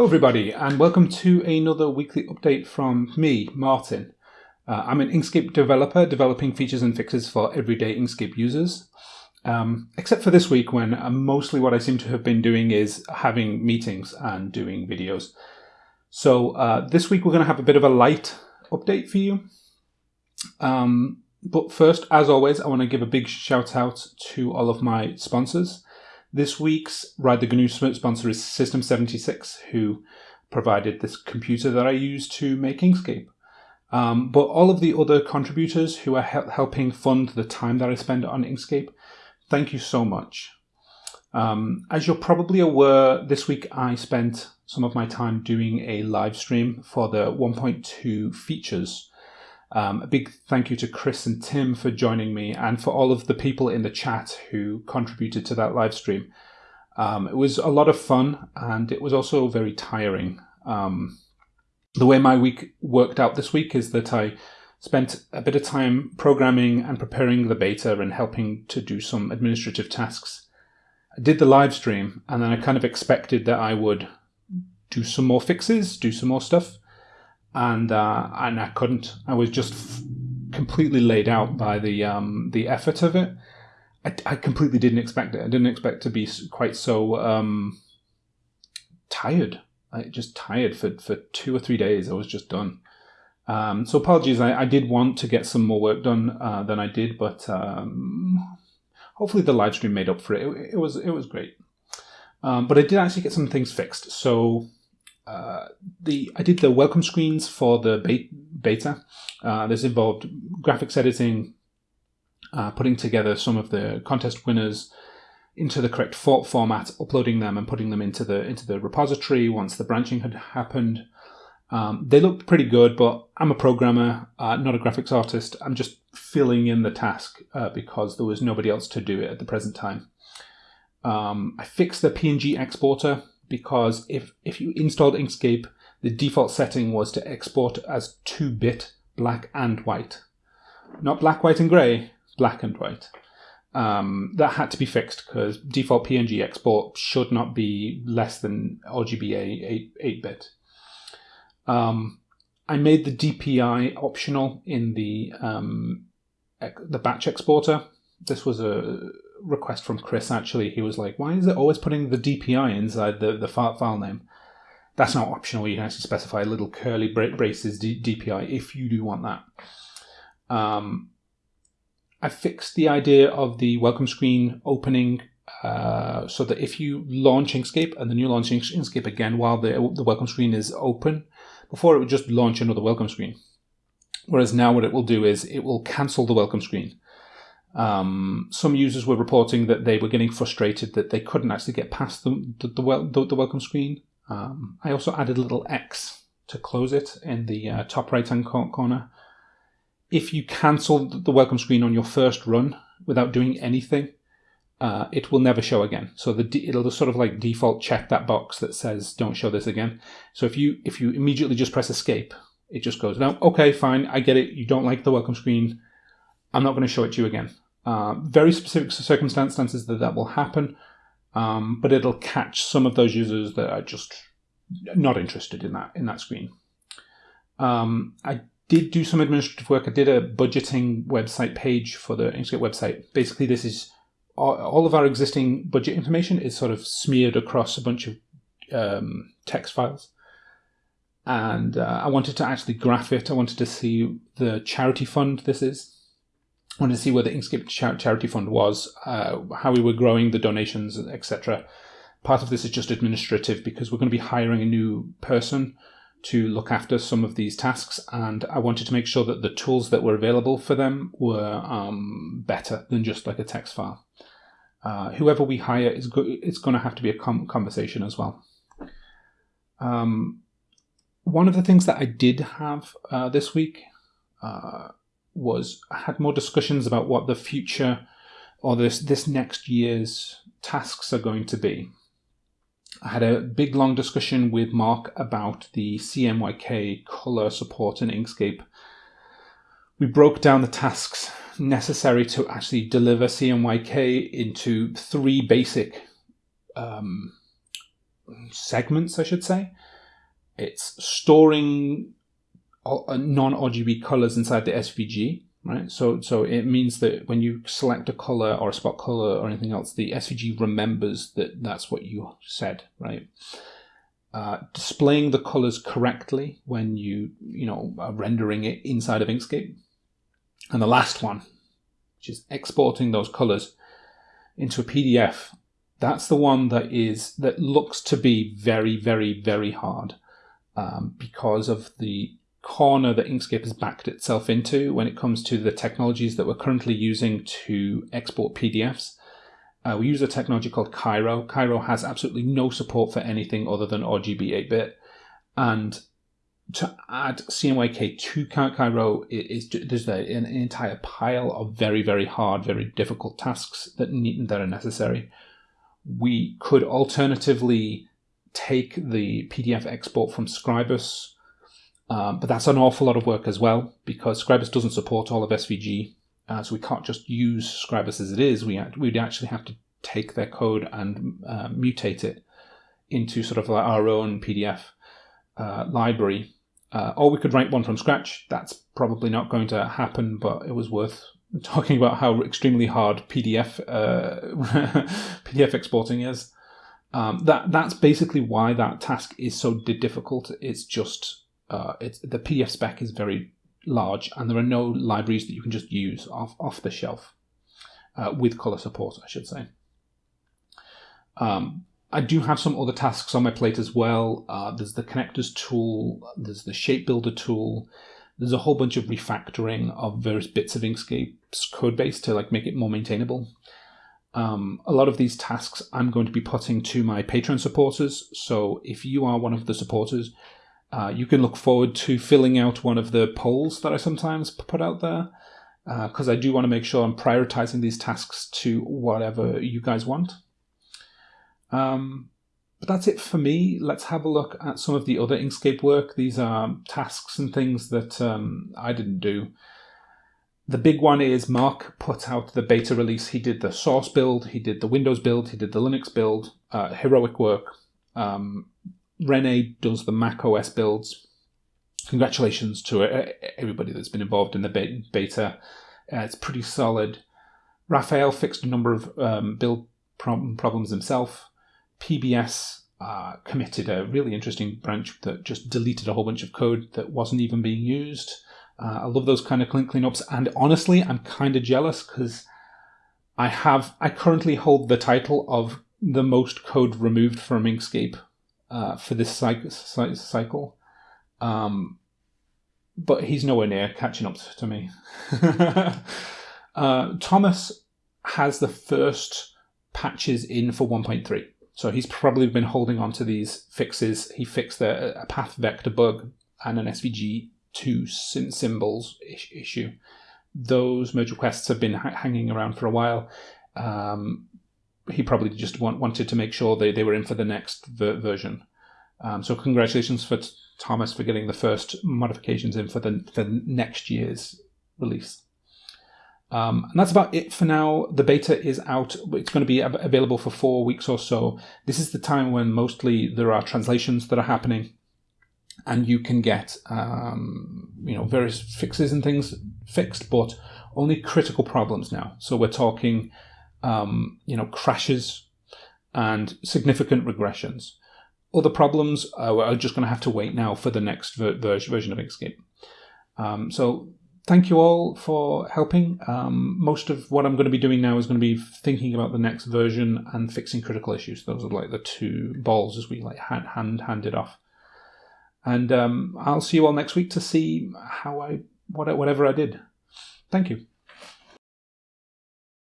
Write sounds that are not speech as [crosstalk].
Hello, everybody, and welcome to another weekly update from me, Martin. Uh, I'm an Inkscape developer developing features and fixes for everyday Inkscape users. Um, except for this week, when uh, mostly what I seem to have been doing is having meetings and doing videos. So uh, this week we're going to have a bit of a light update for you. Um, but first, as always, I want to give a big shout out to all of my sponsors. This week's Ride the GNU sponsor is System76, who provided this computer that I use to make Inkscape. Um, but all of the other contributors who are he helping fund the time that I spend on Inkscape, thank you so much. Um, as you're probably aware, this week I spent some of my time doing a live stream for the 1.2 features um, a big thank you to Chris and Tim for joining me and for all of the people in the chat who contributed to that live stream. Um, it was a lot of fun and it was also very tiring. Um, the way my week worked out this week is that I spent a bit of time programming and preparing the beta and helping to do some administrative tasks. I did the live stream and then I kind of expected that I would do some more fixes, do some more stuff and uh, and I couldn't. I was just f- completely laid out by the um, the effort of it. I, I, completely didn't expect it. I didn't expect to be quite so um, tired. I just tired for, for two or three days. I was just done. Um, so apologies. I, I, did want to get some more work done uh, than I did, but um, hopefully the live stream made up for it. It, it was it was great. Um, but I did actually get some things fixed. So uh, the I did the welcome screens for the beta. Uh, this involved graphics editing, uh, putting together some of the contest winners into the correct format, uploading them and putting them into the into the repository once the branching had happened. Um, they looked pretty good, but I'm a programmer, uh, not a graphics artist. I'm just filling in the task uh, because there was nobody else to do it at the present time. Um, I fixed the PNG exporter because if, if you installed Inkscape, the default setting was to export as 2-bit black and white. Not black, white, and grey, black and white. Um, that had to be fixed because default PNG export should not be less than RGBA 8, bit. Um, I made the DPI optional in the um, the batch exporter. This was a request from Chris actually. He was like, "Why is it always putting the DPI inside the the file name?" That's not optional. You can actually specify little curly braces DPI if you do want that. Um, I fixed the idea of the welcome screen opening uh, so that if you launch Inkscape and then you launch Inkscape again while the, the welcome screen is open, before it would just launch another welcome screen. Whereas now what it will do is it will cancel the welcome screen. Um, some users were reporting that they were getting frustrated that they couldn't actually get past the, the, the, the welcome screen. Um, I also added a little X to close it in the uh, top right hand corner. If you cancel the welcome screen on your first run without doing anything, uh, it will never show again. So the it'll sort of like default check that box that says don't show this again. So if you if you immediately just press escape, it just goes no. Okay, fine, I get it. You don't like the welcome screen. I'm not going to show it to you again. Uh, very specific circumstances that that will happen, um, but it'll catch some of those users that are just not interested in that in that screen. Um, I did do some administrative work. I did a budgeting website page for the Inkscape website. Basically, this is all, of our existing budget information is sort of smeared across a bunch of um, text files and uh, I wanted to actually graph it. I wanted to see the charity fund this is wanted to see where the Inkscape charity fund was, uh, how we were growing the donations, etc. Part of this is just administrative because we're going to be hiring a new person to look after some of these tasks, and I wanted to make sure that the tools that were available for them were um, better than just like a text file. Uh, whoever we hire is go- it's going to have to be a conversation as well. Um, one of the things that I did have uh, this week uh, was I had more discussions about what the future or this this next year's tasks are going to be. I had a big long discussion with Mark about the CMYK color support in Inkscape. We broke down the tasks necessary to actually deliver CMYK into three basic um, segments, I should say. It's storing non-RGB colors inside the SVG, right? So, so it means that when you select a color or a spot color or anything else, the SVG remembers that that's what you said, right? Uh, displaying the colors correctly when you, you know, are rendering it inside of Inkscape. And the last one, which is exporting those colors into a PDF. That's the one that is that looks to be very, very, very hard um, because of the corner that Inkscape has backed itself into when it comes to the technologies that we're currently using to export PDFs. Uh, we use a technology called Cairo. Cairo has absolutely no support for anything other than RGB 8-bit. And to add CMYK to Cairo is there's an entire pile of very, very hard, very difficult tasks that need, that are necessary. We could alternatively take the PDF export from Scribus, um, but that's an awful lot of work as well because Scribus doesn't support all of SVG, uh, so we can't just use Scribus as it is. We we'd actually have to take their code and uh, mutate it into sort of like our own PDF uh, library. Uh, or we could write one from scratch. That's probably not going to happen, but it was worth [laughs] talking about how extremely hard PDF uh, [laughs] PDF exporting is. Um, that that's basically why that task is so difficult. It's just uh, it's the PDF spec is very large, and there are no libraries that you can just use off off the shelf uh, with color support, I should say. Um, I do have some other tasks on my plate as well. Uh, there's the connectors tool, there's the shape builder tool, there's a whole bunch of refactoring of various bits of Inkscape's code base to like make it more maintainable. Um, a lot of these tasks I'm going to be putting to my Patreon supporters. So if you are one of the supporters, uh, you can look forward to filling out one of the polls that I sometimes put out there because uh, I do want to make sure I'm prioritizing these tasks to whatever you guys want. Um, but that's it for me. Let's have a look at some of the other Inkscape work. These are tasks and things that um, I didn't do. The big one is Mark put out the beta release. He did the source build, he did the Windows build, he did the Linux build, uh, heroic work. Um, Rene does the Mac OS builds. Congratulations to uh, everybody that's been involved in the beta. Uh, it's pretty solid. Raphael fixed a number of um, build problems himself. PBS uh, committed a really interesting branch that just deleted a whole bunch of code that wasn't even being used. Uh, I love those kind of clean cleanups, and honestly, I'm kind of jealous because I have I currently hold the title of the most code removed from Inkscape uh, for this cycle. Um, but he's nowhere near catching up to me. [laughs] uh, Thomas has the first patches in for 1.3. So he's probably been holding on to these fixes. He fixed a, a path vector bug and an SVG2 symbols issue. Those merge requests have been ha- hanging around for a while. Um, he probably just want, wanted to make sure they, they were in for the next ver- version. Um, so congratulations for t- Thomas for getting the first modifications in for the for next year's release. Um, and that's about it for now. The beta is out. It's going to be available for four weeks or so. This is the time when mostly there are translations that are happening, and you can get um, you know various fixes and things fixed, but only critical problems now. So we're talking um, you know crashes and significant regressions. Other problems uh, are just going to have to wait now for the next ver- version of Inkscape. Um, so thank you all for helping. Um, most of what I'm going to be doing now is going to be thinking about the next version and fixing critical issues. Those are like the two balls as we like hand hand hand it off. And um, I'll see you all next week to see how I what whatever I did. Thank you.